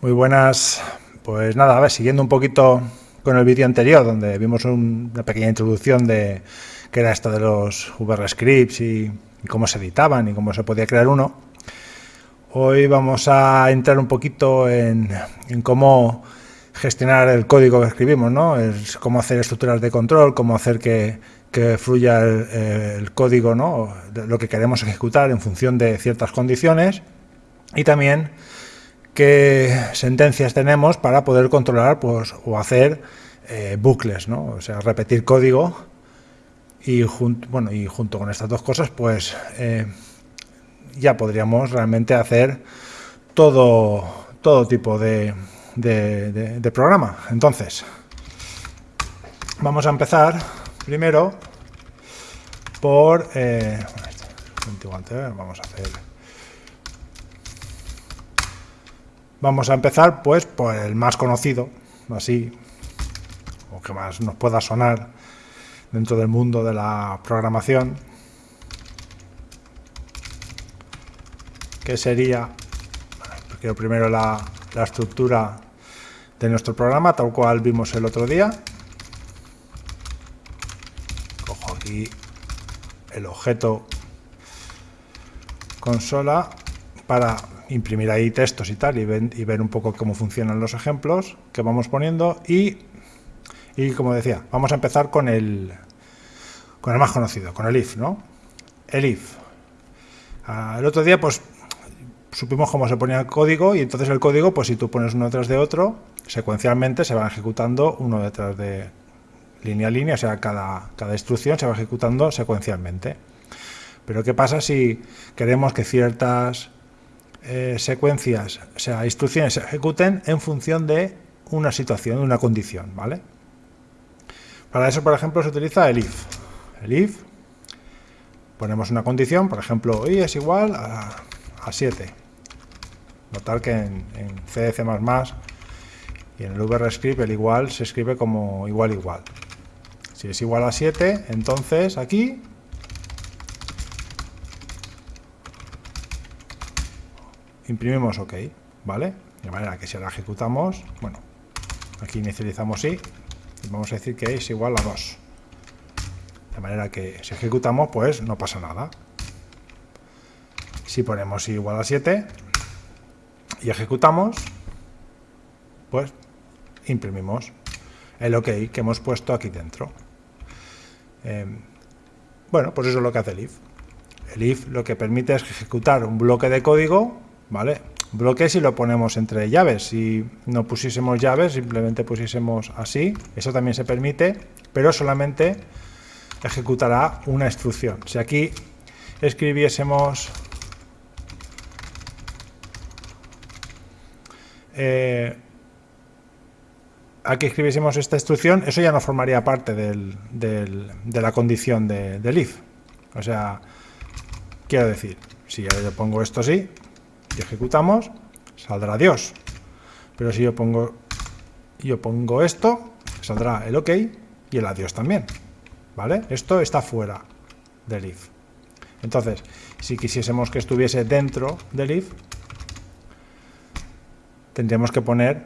Muy buenas. Pues nada, a ver, siguiendo un poquito con el vídeo anterior, donde vimos una pequeña introducción de qué era esto de los VR scripts y, cómo se editaban y cómo se podía crear uno. Hoy vamos a entrar un poquito en, cómo gestionar el código que escribimos, ¿no? cómo hacer estructuras de control, cómo hacer que, fluya el, el, código, ¿no? lo que queremos ejecutar en función de ciertas condiciones y también qué sentencias tenemos para poder controlar pues, o hacer eh, bucles, ¿no? o sea, repetir código y, bueno, y junto con estas dos cosas pues eh, ya podríamos realmente hacer todo, todo tipo de, de, programa. Entonces, vamos a empezar primero por... Eh, vamos a hacer Vamos a empezar pues por el más conocido, así, o que más nos pueda sonar dentro del mundo de la programación, que sería, bueno, primero la, la estructura de nuestro programa, tal cual vimos el otro día. Cojo aquí el objeto consola para imprimir ahí textos y tal y, ver un poco cómo funcionan los ejemplos que vamos poniendo y, y como decía, vamos a empezar con el, con el más conocido, con el if, ¿no? El if. Ah, el otro día pues supimos cómo se ponía el código y entonces el código, pues si tú pones uno detrás de otro, secuencialmente se va ejecutando uno detrás de línea a línea, o sea, cada, cada instrucción se va ejecutando secuencialmente. Pero ¿qué pasa si queremos que ciertas eh, secuencias, o sea, instrucciones se ejecuten en función de una situación, una condición, ¿vale? Para eso, por ejemplo, se utiliza el if. El if, ponemos una condición, por ejemplo, y es igual a, 7. Notar que en, en C, C++ y en el VRScript el igual se escribe como igual igual. Si es igual a 7, entonces aquí imprimimos OK, ¿vale? De manera que si la ejecutamos, bueno, aquí inicializamos y vamos a decir que es igual a 2. De manera que si ejecutamos, pues no pasa nada. Si ponemos igual a 7 y ejecutamos, pues imprimimos el OK que hemos puesto aquí dentro. Em, bueno, pues eso es lo que hace el if. El if lo que permite es ejecutar un bloque de código ¿vale? Bloque si lo ponemos entre llaves, si no pusiésemos llaves, simplemente pusiésemos así, eso también se permite, pero solamente ejecutará una instrucción. Si aquí escribiésemos eh, aquí escribiésemos esta instrucción, eso ya no formaría parte del, de la condición de, del if. O sea, quiero decir, si yo pongo esto así, ejecutamos, saldrá Dios. Pero si yo pongo, yo pongo esto, saldrá el OK y el adiós también. ¿Vale? Esto está fuera del if. Entonces, si quisiésemos que estuviese dentro del if, tendríamos que poner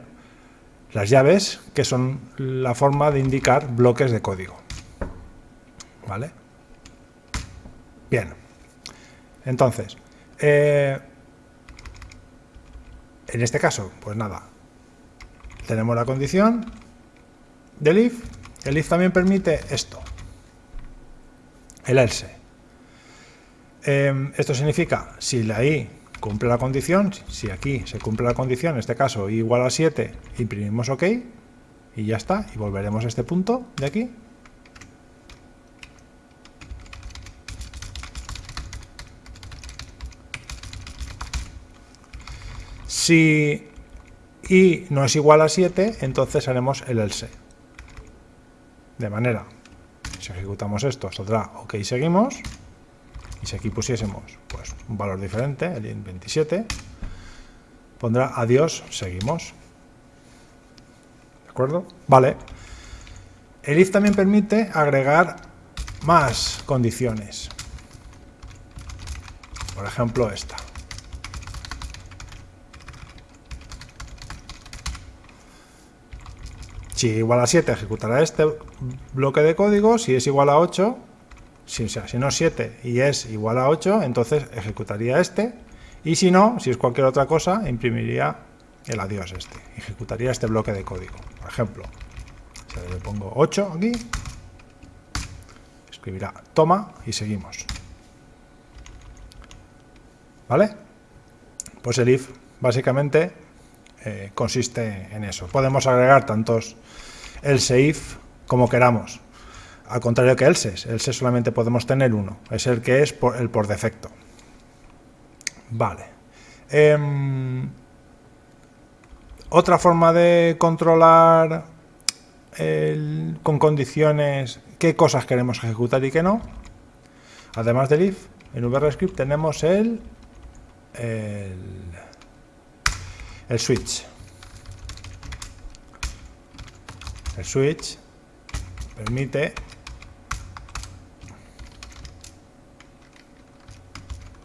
las llaves, que son la forma de indicar bloques de código. ¿Vale? Bien. Entonces, eh, en este caso, pues nada, tenemos la condición del if. El if también permite esto, el else. Em, esto significa, si la i cumple la condición, si aquí se cumple la condición, en este caso i igual a 7, imprimimos OK y ya está, y volveremos a este punto de aquí Si i no es igual a 7, entonces haremos el else. De manera, si ejecutamos esto, saldrá OK, seguimos. Y si aquí pusiésemos pues, un valor diferente, el 27, pondrá adiós, seguimos. ¿De acuerdo? Vale. El if también permite agregar más condiciones. Por ejemplo, esta. Si igual a 7 ejecutará este bloque de código, si es igual a 8, si, si no es 7 y es igual a 8, entonces ejecutaría este, y si no, si es cualquier otra cosa, imprimiría el adiós este, ejecutaría este bloque de código. Por ejemplo, si le pongo 8 aquí, escribirá toma y seguimos. ¿Vale? Pues el if básicamente eh, consiste en eso. Podemos agregar tantos else if como queramos. Al contrario que else, else solamente podemos tener uno, es el que es por, el por defecto. Vale. Em, otra forma de controlar con condiciones qué cosas queremos ejecutar y qué no. Además del if, en VRScript tenemos el, el el switch. El switch permite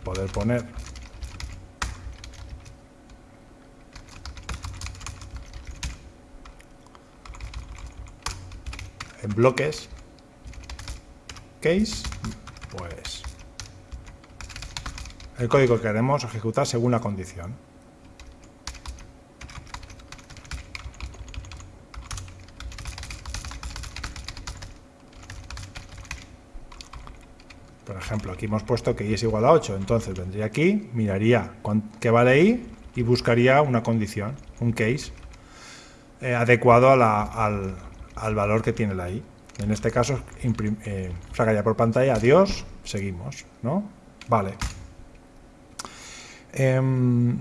poder poner en bloques case pues el código que queremos ejecutar según la condición Por ejemplo, aquí hemos puesto que y es igual a 8, entonces vendría aquí, miraría qué vale y y buscaría una condición, un case, eh, adecuado al, valor que tiene la i. En este caso, eh, sacaría por pantalla, adiós, seguimos, ¿no? Vale. Em,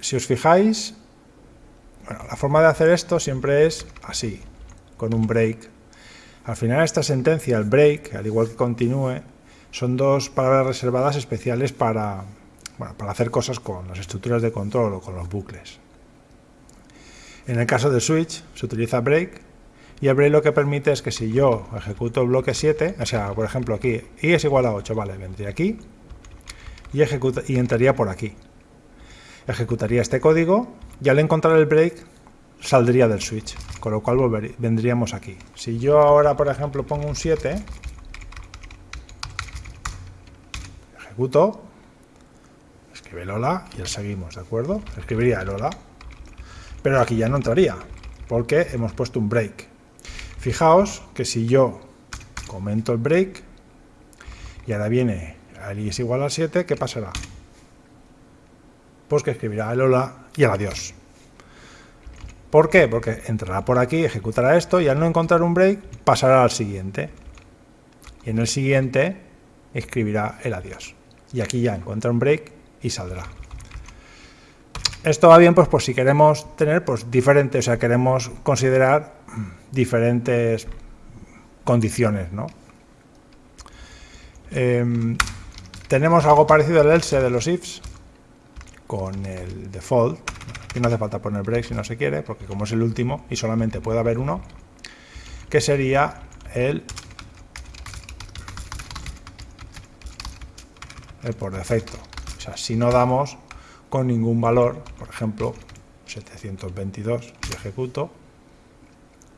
si os fijáis, bueno, la forma de hacer esto siempre es así, con un break al final esta sentencia, el break, al igual que continúe, son dos palabras reservadas especiales para, para hacer cosas con las estructuras de control o con los bucles. En el caso de switch se utiliza break y el break lo que permite es que si yo ejecuto bloque 7, o sea, por ejemplo aquí, y es igual a 8, vale, vendría aquí y, ejecuta, y entraría por aquí. Ejecutaría este código y al encontrar el break saldría del switch, con lo cual vendríamos aquí. Si yo ahora, por ejemplo, pongo un 7, ejecuto, escribe el y el seguimos, ¿de acuerdo? Escribiría el hola, pero aquí ya no entraría, porque hemos puesto un break. Fijaos que si yo comento el break y ahora viene el i es igual a 7, ¿qué pasará? Pues que escribirá el hola y el adiós. ¿Por qué? Porque entrará por aquí, ejecutará esto y al no encontrar un break pasará al siguiente. Y en el siguiente escribirá el adiós. Y aquí ya encuentra un break y saldrá. Esto va bien pues, pues si queremos tener pues diferentes, o sea, queremos considerar diferentes condiciones, ¿no? Em, tenemos algo parecido al else de los ifs con el default, y no hace falta poner break si no se quiere, porque como es el último y solamente puede haber uno, que sería el, el por defecto. O sea, si no damos con ningún valor, por ejemplo, 722, si ejecuto,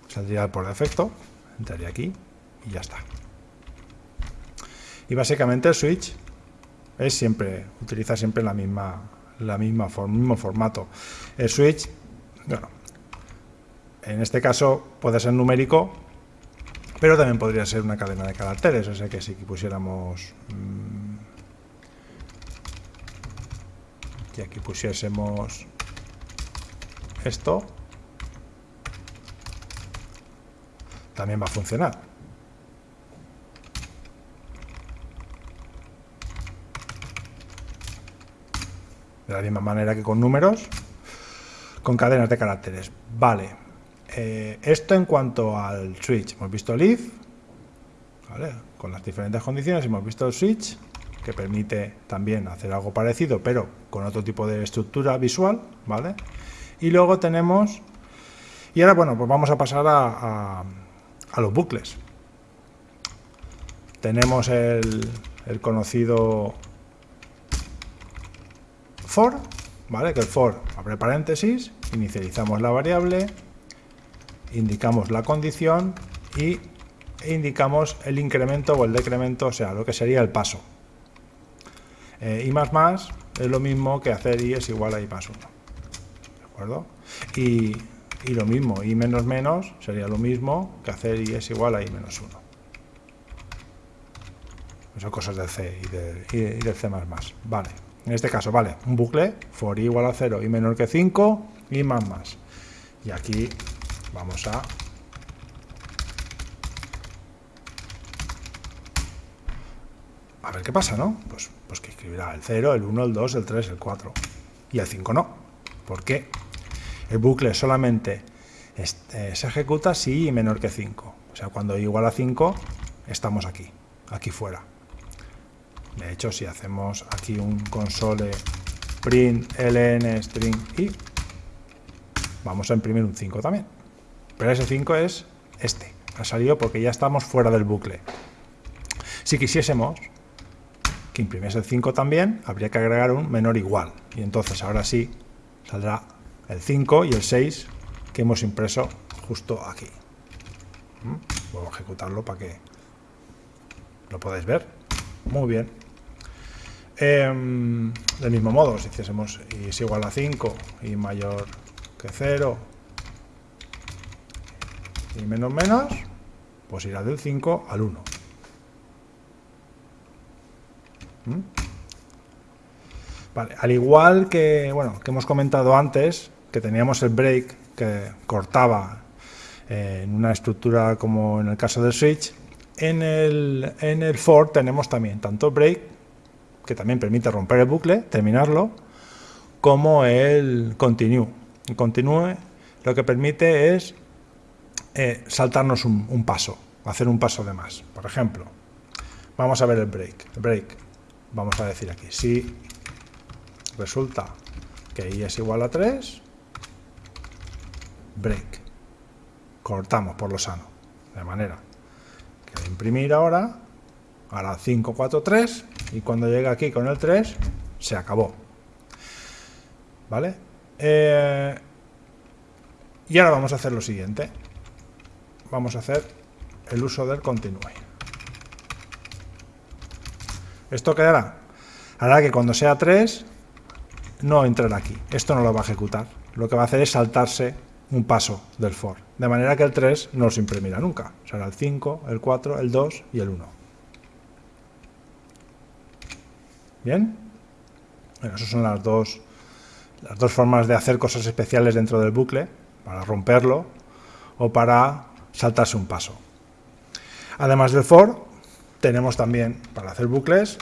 saldría el por defecto, entraría aquí y ya está. Y básicamente el switch es siempre, utiliza siempre la misma la misma mismo formato. El switch, bueno, en este caso puede ser numérico, pero también podría ser una cadena de caracteres, o sea que si pusiéramos... Mm, y aquí pusiésemos esto, también va a funcionar. De la misma manera que con números, con cadenas de caracteres. Vale, eh, esto en cuanto al switch, hemos visto el if, con las diferentes condiciones, hemos visto el switch, que permite también hacer algo parecido, pero con otro tipo de estructura visual, ¿vale? Y luego tenemos, y ahora bueno, pues vamos a pasar a, a, los bucles. Tenemos el, el conocido for, ¿vale? Que el for abre paréntesis, inicializamos la variable indicamos la condición y indicamos el incremento o el decremento, o sea, lo que sería el paso. Eh, y más más es lo mismo que hacer y es igual a y más 1. ¿De acuerdo? Y, lo mismo, y menos menos sería lo mismo que hacer y es igual a y menos 1. Son cosas del C y, del C++. Vale. En este caso, vale, un bucle for igual a 0 y menor que 5 y más más. Y aquí vamos a a ver qué pasa, ¿no? Pues, pues que escribirá el 0, el 1, el 2, el 3, el 4 y el 5 no. ¿Por qué? El bucle solamente eh, se ejecuta si i menor que 5. O sea, cuando igual a 5, estamos aquí, aquí fuera. De hecho, si hacemos aquí un console print ln string i, vamos a imprimir un 5 también. Pero ese 5 es este. Ha salido porque ya estamos fuera del bucle. Si quisiésemos que imprimiese el 5 también, habría que agregar un menor igual. Y entonces ahora sí saldrá el 5 y el 6 que hemos impreso justo aquí. ¿Mm? Voy a ejecutarlo para que lo podáis ver. Muy bien. Em, del mismo modo, si hiciésemos y es igual a 5 y mayor que 0 y menos menos, pues irá del 5 al 1. ¿Mm? Al igual que, bueno, que hemos comentado antes, que teníamos el break que cortaba eh, en una estructura como en el caso del switch, en el, en el for tenemos también tanto break que también permite romper el bucle, terminarlo, como el continue. El continue lo que permite es eh, saltarnos un, paso, hacer un paso de más. Por ejemplo, vamos a ver el break. Break, vamos a decir aquí, si resulta que i es igual a 3, break. Cortamos por lo sano, de manera que imprimir ahora, ahora 5, 4, 3, y cuando llega aquí con el 3 se acabó. ¿vale? Eh, y ahora vamos a hacer lo siguiente. Vamos a hacer el uso del continue. Esto quedará hará que cuando sea 3 no entrará aquí. Esto no lo va a ejecutar. Lo que va a hacer es saltarse un paso del for. De manera que el 3 no se imprimirá nunca. Será el 5, el 4, el 2 y el 1 ¿Bien? Bueno, esas son las dos, las dos formas de hacer cosas especiales dentro del bucle, para romperlo o para saltarse un paso. Además del for, tenemos también para hacer bucles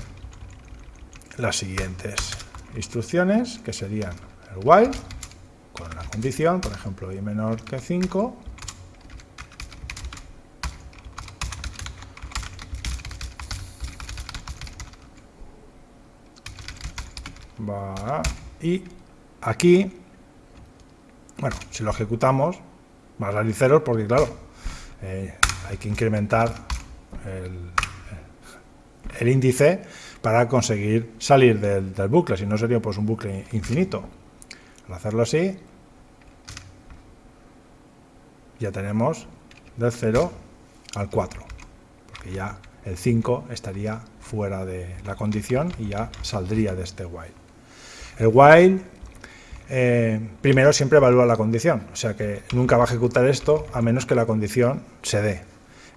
las siguientes instrucciones, que serían el while, con la condición, por ejemplo, i menor que 5, y aquí, bueno, si lo ejecutamos, va a salir ceros porque, claro, eh, hay que incrementar el, índice para conseguir salir del, del, bucle, si no sería pues un bucle infinito. Al hacerlo así, ya tenemos del 0 al 4, porque ya el 5 estaría fuera de la condición y ya saldría de este while. El while eh, primero siempre evalúa la condición, o sea que nunca va a ejecutar esto a menos que la condición se dé.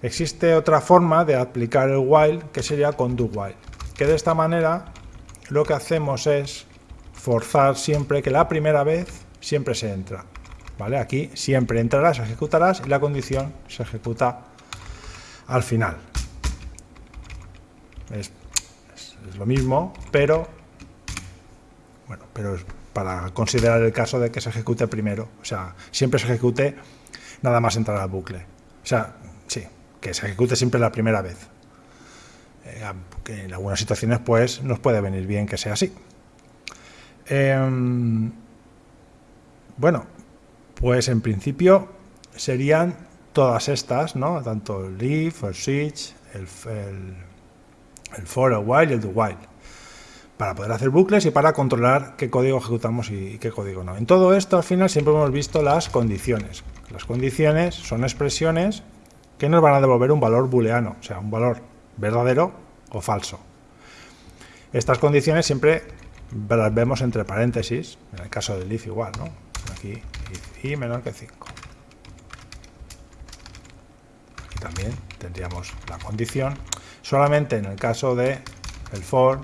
Existe otra forma de aplicar el while que sería con do while, que de esta manera lo que hacemos es forzar siempre que la primera vez siempre se entra. ¿Vale? Aquí siempre entrarás, ejecutarás y la condición se ejecuta al final. es lo mismo, pero bueno, pero para considerar el caso de que se ejecute primero. O sea, siempre se ejecute nada más entrar al bucle. O sea, sí, que se ejecute siempre la primera vez. Eh, que en algunas situaciones, pues, nos puede venir bien que sea así. Em, bueno, pues en principio serían todas estas, ¿no? Tanto el if, el switch, el, el, el for, el while y el do while. Para poder hacer bucles y para controlar qué código ejecutamos y qué código no. En todo esto, al final, siempre hemos visto las condiciones. Las condiciones son expresiones que nos van a devolver un valor booleano, o sea, un valor verdadero o falso. Estas condiciones siempre las vemos entre paréntesis, en el caso del if igual, ¿no? Aquí, if y menor que 5. Aquí también tendríamos la condición. Solamente en el caso de el for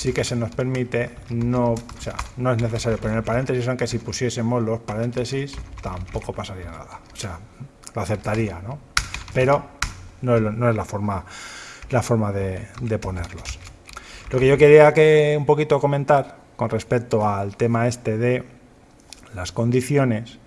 sí que se nos permite, no, o sea, no es necesario poner paréntesis, aunque si pusiésemos los paréntesis tampoco pasaría nada. O sea, lo aceptaría, ¿no? Pero no es, no es la forma, la forma de, ponerlos. Lo que yo quería que un poquito comentar con respecto al tema este de las condiciones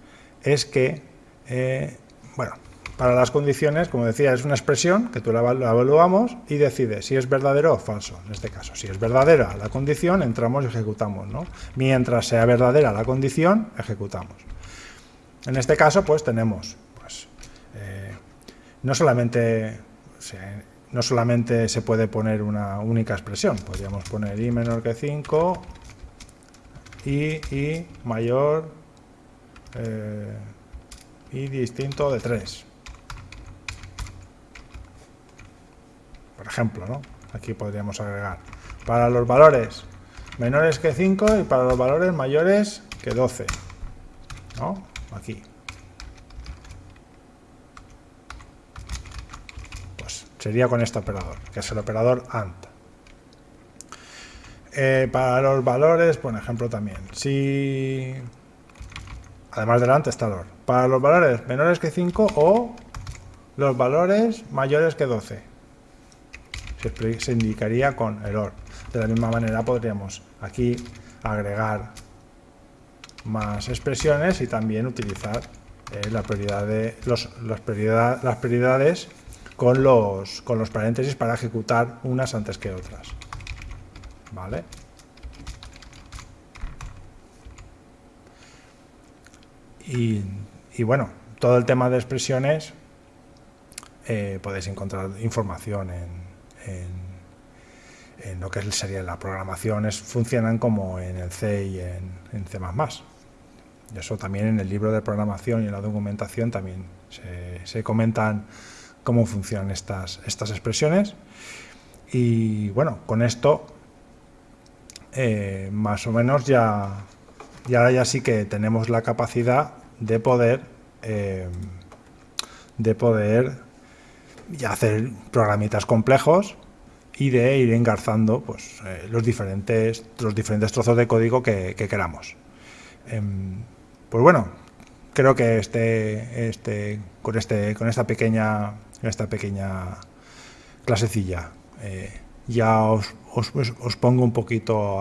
es que, eh, bueno, para las condiciones, como decía, es una expresión que tú la, evaluamos y decides si es verdadero o falso, en este caso. Si es verdadera la condición, entramos y ejecutamos, ¿no? Mientras sea verdadera la condición, ejecutamos. En este caso, pues tenemos, pues, eh, no solamente, no solamente se puede poner una única expresión, podríamos poner i menor que 5 y, y mayor eh, y distinto de 3 ejemplo, ¿no? Aquí podríamos agregar para los valores menores que 5 y para los valores mayores que 12, ¿no? Aquí. Pues sería con este operador, que es el operador AND. Eh, para los valores, por ejemplo, también, si además del AND está el OR. Para los valores menores que 5 o los valores mayores que 12 se indicaría con error. De la misma manera podríamos aquí agregar más expresiones y también utilizar eh, la prioridad las, las prioridades con los, con los paréntesis para ejecutar unas antes que otras. ¿Vale? Y, y bueno, todo el tema de expresiones eh, podéis encontrar información en, en, lo que sería la programación, es, funcionan como en el C y en, en C++. Y eso también en el libro de programación y en la documentación también se, comentan cómo funcionan estas, estas expresiones. Y bueno, con esto eh, más o menos ya, ya, ya sí que tenemos la capacidad de poder eh, de poder y hacer programitas complejos y de ir engarzando pues, eh, los, diferentes, los diferentes trozos de código que, queramos. Em, pues bueno, creo que este, este, con, este, con esta pequeña, esta pequeña clasecilla eh, ya os, os, pongo un poquito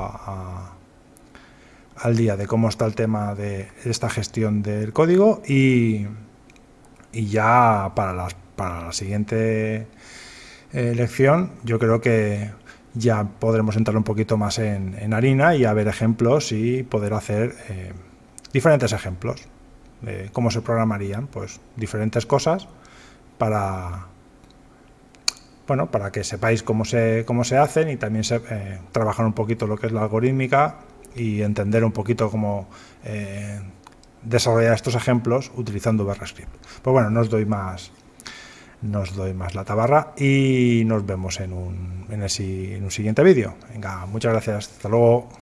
al día de cómo está el tema de esta gestión del código y, y ya para las para la siguiente eh, lección yo creo que ya podremos entrar un poquito más en, harina y a ver ejemplos y poder hacer eh, diferentes ejemplos de cómo se programarían pues diferentes cosas para bueno para que sepáis cómo se cómo se hacen y también eh, trabajar un poquito lo que es la algorítmica y entender un poquito cómo desarrollar estos ejemplos utilizando VRScript. Pues bueno, no os doy más, nos doy más la tabarra y nos vemos en un, en un siguiente vídeo. Venga, muchas gracias. Hasta luego.